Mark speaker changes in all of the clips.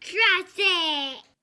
Speaker 1: Trust it.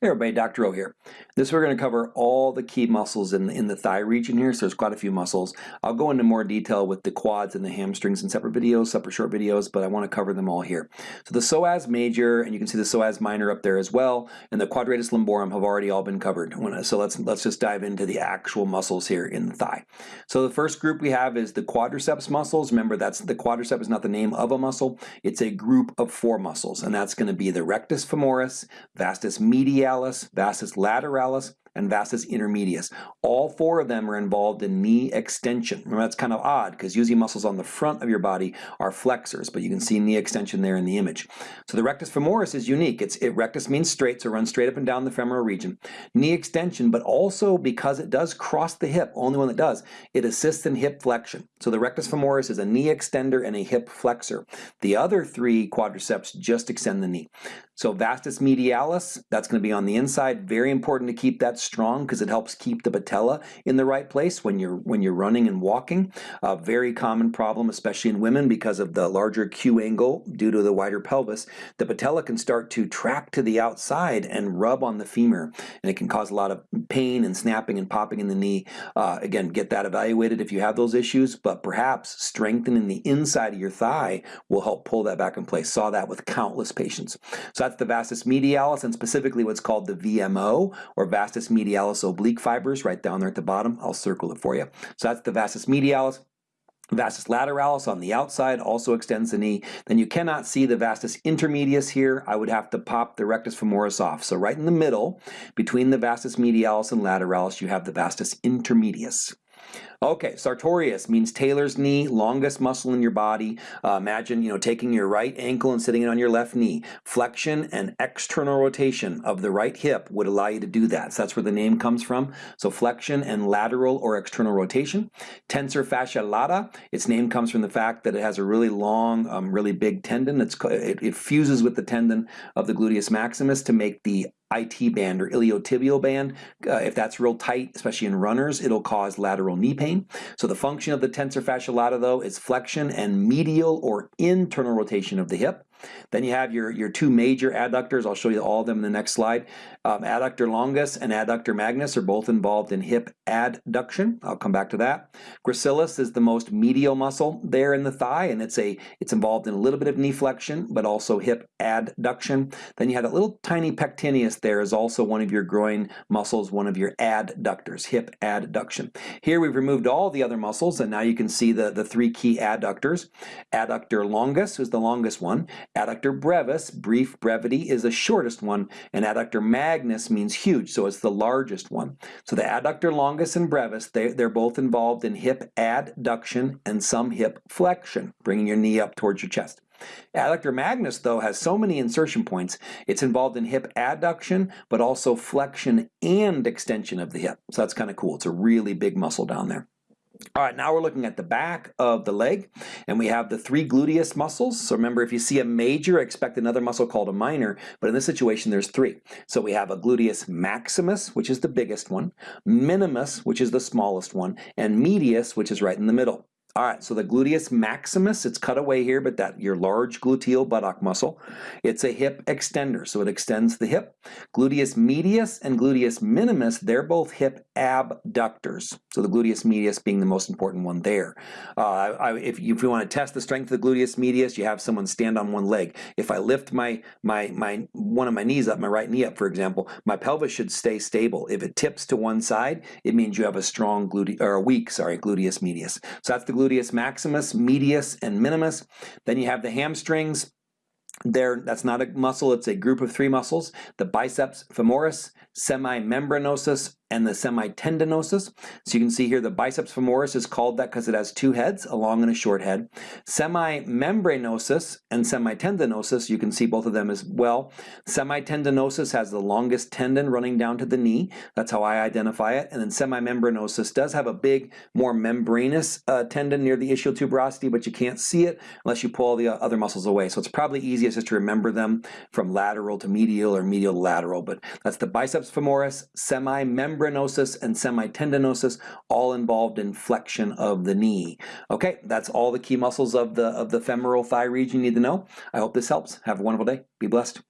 Speaker 2: Hey everybody, Dr. O here. This we're going to cover all the key muscles in, in the thigh region here, so there's quite a few muscles. I'll go into more detail with the quads and the hamstrings in separate videos, separate short videos, but I want to cover them all here. So the psoas major, and you can see the psoas minor up there as well, and the quadratus lumborum have already all been covered. So let's, let's just dive into the actual muscles here in the thigh. So the first group we have is the quadriceps muscles. Remember, that's the quadriceps is not the name of a muscle, it's a group of four muscles, and that's going to be the rectus femoris, vastus medialis, medialis, vastus lateralis, and vastus intermedius. All four of them are involved in knee extension. Remember, that's kind of odd because usually muscles on the front of your body are flexors, but you can see knee extension there in the image. So the rectus femoris is unique. It's it, rectus means straight, so runs straight up and down the femoral region. Knee extension, but also because it does cross the hip, only one that does, it assists in hip flexion. So the rectus femoris is a knee extender and a hip flexor. The other three quadriceps just extend the knee. So vastus medialis, that's going to be on the inside. Very important to keep that strong because it helps keep the patella in the right place when you're when you're running and walking. A very common problem, especially in women, because of the larger Q angle due to the wider pelvis. The patella can start to track to the outside and rub on the femur, and it can cause a lot of pain and snapping and popping in the knee. Uh, again, get that evaluated if you have those issues, but perhaps strengthening the inside of your thigh will help pull that back in place. Saw that with countless patients. So that's the vastus medialis and specifically what's called the VMO or vastus medialis oblique fibers right down there at the bottom. I'll circle it for you. So that's the vastus medialis. Vastus lateralis on the outside also extends the knee. Then you cannot see the vastus intermedius here. I would have to pop the rectus femoris off. So right in the middle, between the vastus medialis and lateralis, you have the vastus intermedius. Okay, sartorius means tailor's knee, longest muscle in your body. Uh, imagine, you know, taking your right ankle and sitting it on your left knee. Flexion and external rotation of the right hip would allow you to do that. So that's where the name comes from. So flexion and lateral or external rotation. Tensor fascia lata, its name comes from the fact that it has a really long, um, really big tendon. It's, it, it fuses with the tendon of the gluteus maximus to make the IT band or iliotibial band. Uh, if that's real tight, especially in runners, it'll cause lateral knee pain. So the function of the tensor fascia lata though is flexion and medial or internal rotation of the hip. Then you have your, your two major adductors. I'll show you all of them in the next slide. Um, adductor longus and adductor magnus are both involved in hip adduction. I'll come back to that. Gracilis is the most medial muscle there in the thigh, and it's a it's involved in a little bit of knee flexion, but also hip adduction. Then you have that little tiny pectineus there is also one of your groin muscles, one of your adductors, hip adduction. Here we've removed all the other muscles, and now you can see the, the three key adductors. Adductor longus is the longest one. Adductor brevis, brief brevity, is the shortest one, and adductor magnus means huge, so it's the largest one. So the adductor longus and brevis, they, they're both involved in hip adduction and some hip flexion, bringing your knee up towards your chest. Adductor magnus, though, has so many insertion points, it's involved in hip adduction, but also flexion and extension of the hip. So that's kind of cool. It's a really big muscle down there. All right, now we're looking at the back of the leg, and we have the three gluteus muscles. So remember, if you see a major, expect another muscle called a minor, but in this situation, there's three. So we have a gluteus maximus, which is the biggest one, minimus, which is the smallest one, and medius, which is right in the middle. All right, so the gluteus maximus, it's cut away here, but that your large gluteal buttock muscle. It's a hip extender, so it extends the hip. Gluteus medius and gluteus minimus, they're both hip abductors. So the gluteus medius being the most important one there. Uh, I, if, you, if you want to test the strength of the gluteus medius, you have someone stand on one leg. If I lift my, my, my one of my knees up, my right knee up, for example, my pelvis should stay stable. If it tips to one side, it means you have a strong gluteus, or a weak, sorry, gluteus medius. So that's the gluteus gluteus maximus, medius, and minimus. Then you have the hamstrings. There, that's not a muscle, it's a group of three muscles. The biceps femoris, semimembranosus, and the semitendinosus. So you can see here the biceps femoris is called that because it has two heads, a long and a short head. Semimembranosus and semitendinosus, you can see both of them as well. Semitendinosus has the longest tendon running down to the knee. That's how I identify it. And then semimembranosus does have a big, more membranous uh, tendon near the ischial tuberosity, but you can't see it unless you pull all the uh, other muscles away. So it's probably easiest just to remember them from lateral to medial or medial to lateral. But that's the biceps femoris, semimembranosus, membranosus and semitendinosus, all involved in flexion of the knee. Okay, that's all the key muscles of the, of the femoral thigh region you need to know. I hope this helps. Have a wonderful day. Be blessed.